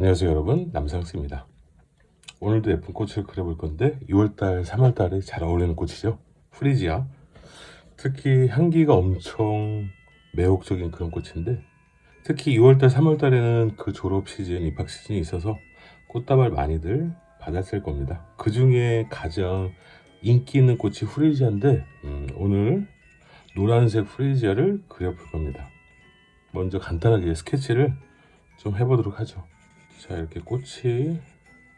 안녕하세요 여러분. 남상스입니다. 오늘도 예쁜 꽃을 그려볼 건데 2월달 3월달에 잘 어울리는 꽃이죠. 프리지아. 특히 향기가 엄청 매혹적인 그런 꽃인데 특히 2월달 3월달에는 그 졸업 시즌 입학 시즌이 있어서 꽃다발 많이들 받았을 겁니다. 그 중에 가장 인기 있는 꽃이 프리지아인데 음, 오늘 노란색 프리지아를 그려볼 겁니다. 먼저 간단하게 스케치를 좀 해보도록 하죠 자 이렇게 꽃이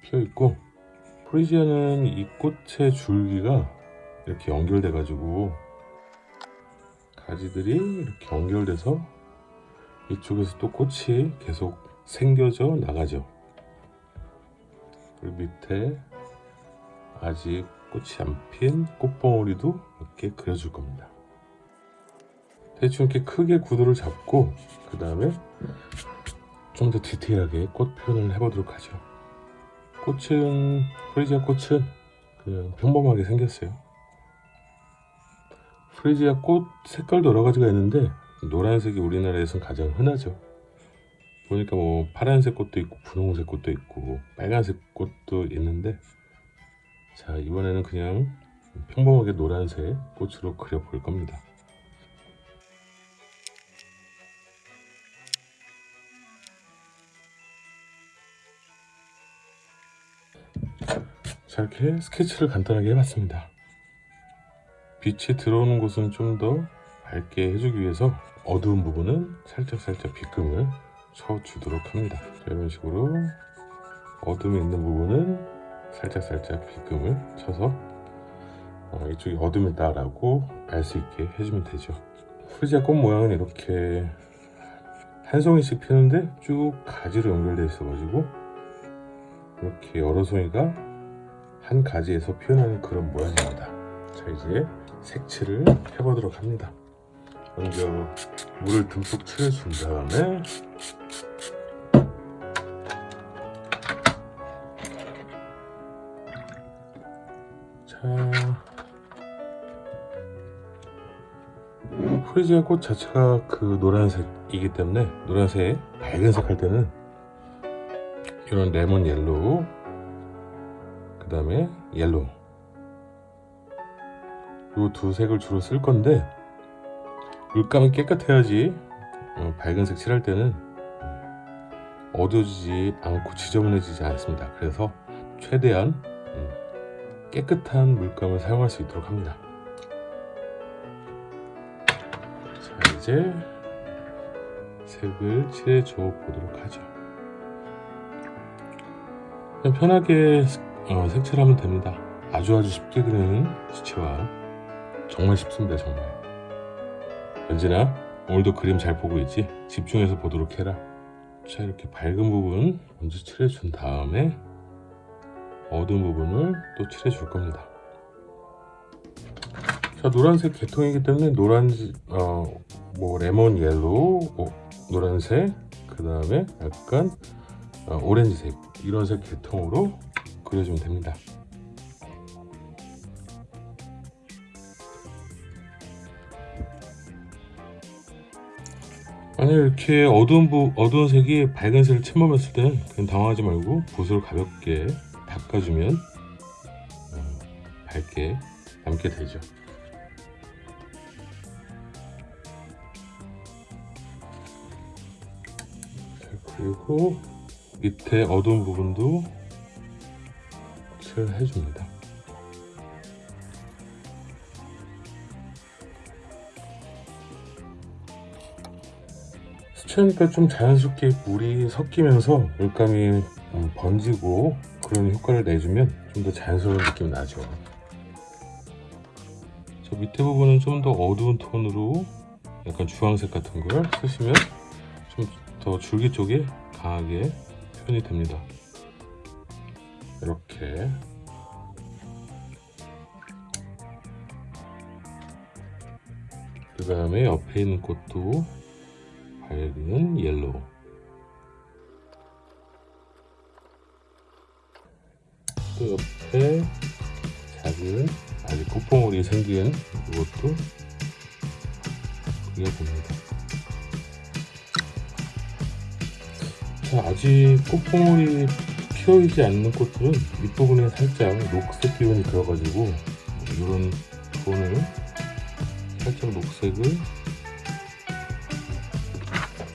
피어 있고 프리지아는 이 꽃의 줄기가 이렇게 연결돼 가지고 가지들이 이렇게 연결돼서 이쪽에서 또 꽃이 계속 생겨져 나가죠. 그리고 밑에 아직 꽃이 안 핀 꽃봉오리도 이렇게 그려줄 겁니다. 대충 이렇게 크게 구도를 잡고 그 다음에 좀 더 디테일하게 꽃 표현을 해보도록 하죠. 꽃은 프리지아 꽃은 그냥 평범하게 생겼어요. 프리지아 꽃 색깔도 여러 가지가 있는데 노란색이 우리나라에선 가장 흔하죠. 보니까 뭐 파란색 꽃도 있고 분홍색 꽃도 있고 빨간색 꽃도 있는데 자 이번에는 그냥 평범하게 노란색 꽃으로 그려볼 겁니다 자 이렇게 스케치를 간단하게 해봤습니다. 빛이 들어오는 곳은 좀 더 밝게 해주기 위해서 어두운 부분은 살짝살짝 빗금을 쳐주도록 합니다. 이런 식으로 어둠이 있는 부분은 살짝살짝 빗금을 쳐서 어, 이쪽이 어둠이다 라고 알 수 있게 해주면 되죠. 프리지아 꽃 모양은 이렇게 한 송이씩 피는데 쭉 가지로 연결되어 있어 가지고 이렇게 여러 송이가 한 가지에서 표현하는 그런 모양입니다. 자 이제 색칠을 해보도록 합니다. 먼저 물을 듬뿍 칠해준 다음에 자 프리지아 꽃 자체가 그 노란색이기 때문에 노란색 밝은색 할 때는 이런 lemon yellow 그 다음에 yellow 이 두 색을 주로 쓸 건데 물감이 깨끗해야지. 어, 밝은색 칠할 때는 어두워지지 않고 지저분해지지 않습니다. 그래서 최대한 음, 깨끗한 물감을 사용할 수 있도록 합니다. 자 이제 색을 칠해줘 보도록 하죠. 편하게 어, 색칠하면 됩니다. 아주 아주 쉽게 그리는 수채화 정말 쉽습니다 정말. 연진아 오늘도 그림 잘 보고 있지? 집중해서 보도록 해라. 자 이렇게 밝은 부분 먼저 칠해준 다음에 어두운 부분을 또 칠해줄 겁니다. 자 노란색 계통이기 때문에 노란 어 뭐 lemon yellow 뭐, 노란색 그 다음에 약간 어, 오렌지색 이런 색 계통으로 그려주면 됩니다. 만약 이렇게 어두운 부, 어두운 색이 밝은 색을 침범했을 때는 그냥 당황하지 말고 붓으로 가볍게 닦아주면 어, 밝게 남게 되죠. 그리고 밑에 어두운 부분도 칠을 해줍니다. 수채니까 좀 자연스럽게 물이 섞이면서 물감이 번지고 그런 효과를 내주면 좀 더 자연스러운 느낌이 나죠. 저 밑에 부분은 좀 더 어두운 톤으로 약간 주황색 같은 걸 쓰시면 좀 더 줄기 쪽에 강하게 표현이 됩니다 이렇게. 그 다음에 옆에 있는 꽃도 밝은 yellow. 또 옆에 작은 아직 꽃봉오리 생긴 이것도 그려봅니다. 자, 아직 꽃봉오리 피어있지 않는 꽃들은 밑부분에 살짝 녹색 기운이 들어가지고 이런 톤을 살짝 녹색을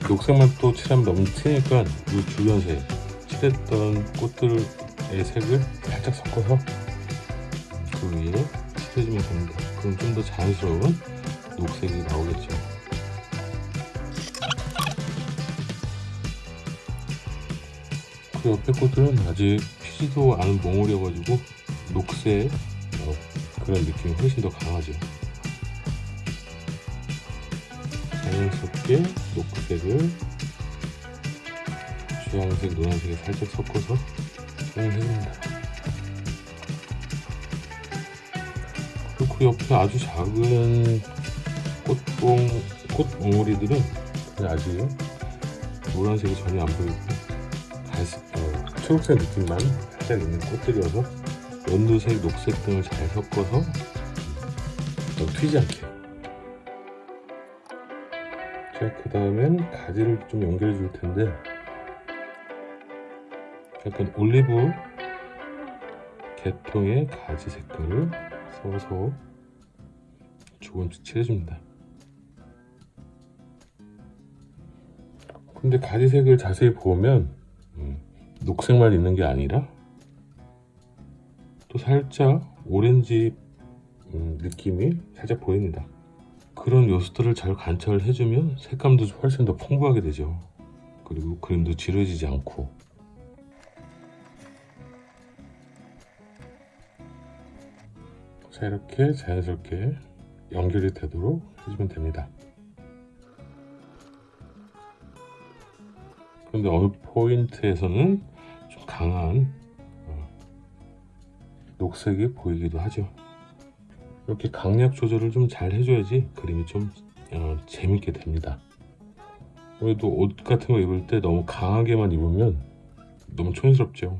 녹색만 또 칠하면 너무 튀니까 이 주변색 칠했던 꽃들의 색을 살짝 섞어서 그 위에 칠해주면 됩니다. 그럼 좀 더 자연스러운 녹색이 나오겠죠. 그 옆에 꽃들은 아직 피지도 않은 몽울이어가지고 녹색 어, 그런 느낌이 훨씬 더 강하죠. 자연스럽게 녹색을 주황색, 노란색에 살짝 섞어서 사용해줍니다. 그리고 그 옆에 아주 작은 꽃봉, 꽃봉오리들은 아직 노란색이 전혀 안 보이고 초록색 느낌만 살짝 있는 꽃들이어서 연두색, 녹색 등을 잘 섞어서 더 튀지 않게 자, 그 다음엔 가지를 좀 연결해 줄 텐데 약간 올리브 계통의 가지 색깔을 써서 조금씩 칠해줍니다. 근데 가지색을 자세히 보면 음, 녹색만 있는 게 아니라 또 살짝 오렌지 음, 느낌이 살짝 보입니다. 그런 요소들을 잘 관찰해주면 색감도 훨씬 더 풍부하게 되죠. 그리고 그림도 지루해지지 않고 자 이렇게 자연스럽게 연결이 되도록 해주면 됩니다. 그런데 어느 포인트에서는 좀 강한 어, 녹색이 보이기도 하죠. 이렇게 강약 조절을 좀 잘 해줘야지 그림이 좀 어, 재밌게 됩니다. 그래도 옷 같은 거 입을 때 너무 강하게만 입으면 너무 촌스럽죠.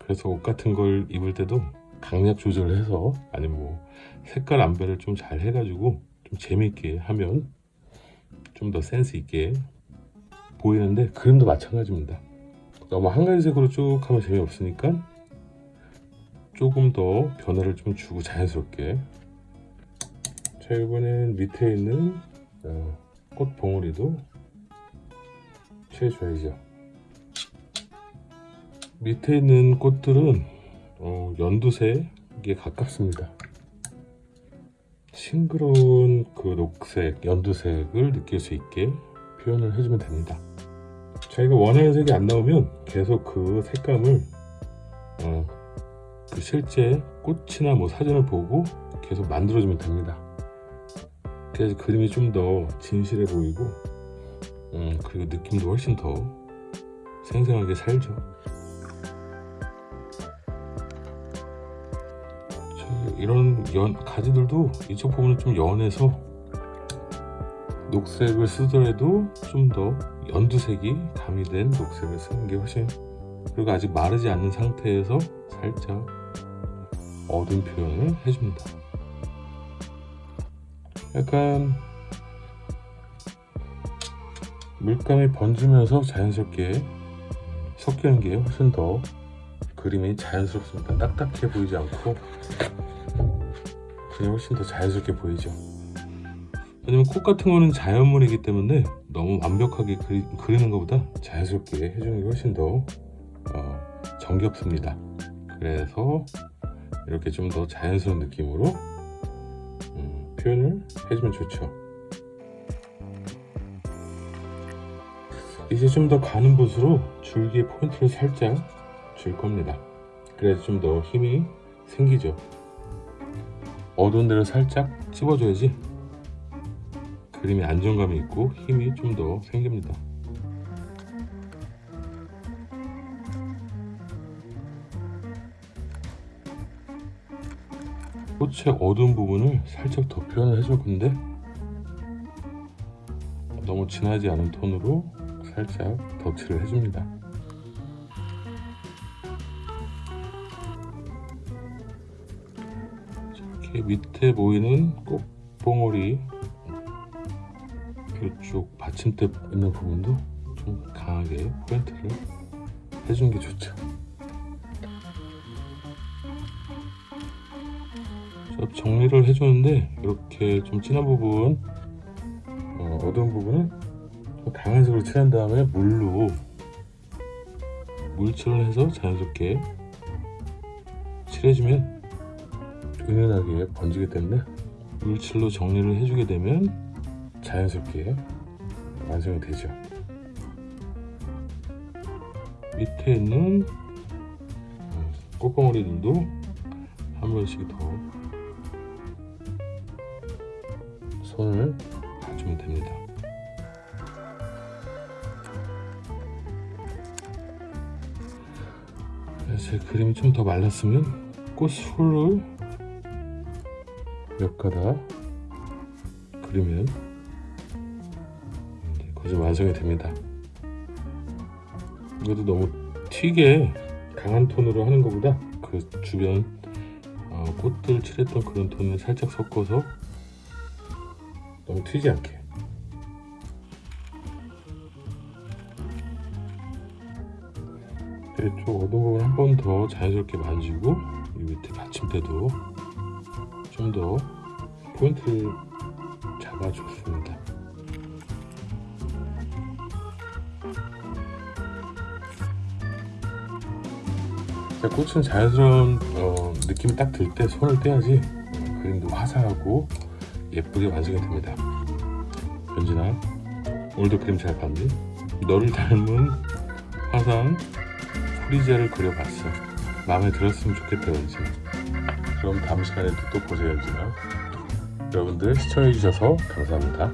그래서 옷 같은 걸 입을 때도 강약 조절을 해서 아니면 뭐 색깔 안배를 좀 잘 해가지고 좀 재밌게 하면 좀 더 센스 있게 보이는데 그림도 마찬가지입니다. 너무 한 가지 색으로 쭉 하면 재미없으니까 조금 더 변화를 좀 주고 자연스럽게. 자 이번엔 밑에 있는 어, 꽃 봉우리도 칠해줘야죠. 밑에 있는 꽃들은 어, 연두색에 가깝습니다. 싱그러운 그 녹색, 연두색을 느낄 수 있게 표현을 해주면 됩니다 자기가 원하는 색이 안 나오면 계속 그 색감을 어, 그 실제 꽃이나 뭐 사진을 보고 계속 만들어주면 됩니다. 그래서 그림이 좀 더 진실해 보이고 음, 그리고 느낌도 훨씬 더 생생하게 살죠. 저 이런 연, 가지들도 이쪽 부분은 좀 연해서 녹색을 쓰더라도 좀 더 연두색이 가미된 녹색을 쓰는 게 훨씬 그리고 아직 마르지 않는 상태에서 살짝 어두운 표현을 해줍니다. 약간 물감이 번지면서 자연스럽게 섞이는 게 훨씬 더 그림이 자연스럽습니다. 딱딱해 보이지 않고 그냥 훨씬 더 자연스럽게 보이죠. 왜냐면 꽃 같은 거는 자연물이기 때문에 너무 완벽하게 그리, 그리 는 것보다 자연스럽게 해주는 게 훨씬 더 어, 정겹습니다. 그래서 이렇게 좀 더 자연스러운 느낌으로 음, 표현을 해주면 좋죠. 이제 좀 더 가는 곳으로 줄기에 포인트를 살짝 줄 겁니다. 그래서 좀더 힘이 생기죠. 어두운 데를 살짝 찝어줘야지 그림에 안정감이 있고 힘이 좀 더 생깁니다. 꽃의 어두운 부분을 살짝 더 표현을 해줄 건데 너무 진하지 않은 톤으로 살짝 덧칠을 해줍니다. 이렇게 밑에 보이는 꽃봉오리 이쪽 받침대 있는 부분도 좀 강하게 포인트를 해주는 게 좋죠. 자, 정리를 해주는데 이렇게 좀 진한 부분, 어, 어두운 부분은 좀 강한 색으로 칠한 다음에 물로 물칠을 해서 자연스럽게 칠해주면 은은하게 번지기 때문에 물칠로 정리를 해주게 되면 자연스럽게 완성이 되죠. 밑에 있는 어, 꽃봉오리들도 한 번씩 더 손을 봐주면 됩니다. 제 그림이 좀 더 말랐으면 꽃술을 몇 가닥 그리면 이제 완성이 됩니다. 이것도 너무 튀게 강한 톤으로 하는 것보다 그 주변 어, 꽃들 칠했던 그런 톤을 살짝 섞어서 너무 튀지 않게 이쪽 부분 한번 더 자연스럽게 만지고 이 밑에 받침대도 좀 더 포인트를 잡아줬습니다. 꽃은 자연스러운 어, 느낌이 딱 들 때 손을 떼야지 어, 그림도 화사하고 예쁘게 완성이 됩니다. 현진아, 오늘도 그림 잘 봤니? 너를 닮은 화사한 프리지아를 그려봤어. 마음에 들었으면 좋겠다, 현진아. 그럼 다음 시간에도 또 보세요, 현진아. 여러분들 시청해주셔서 감사합니다.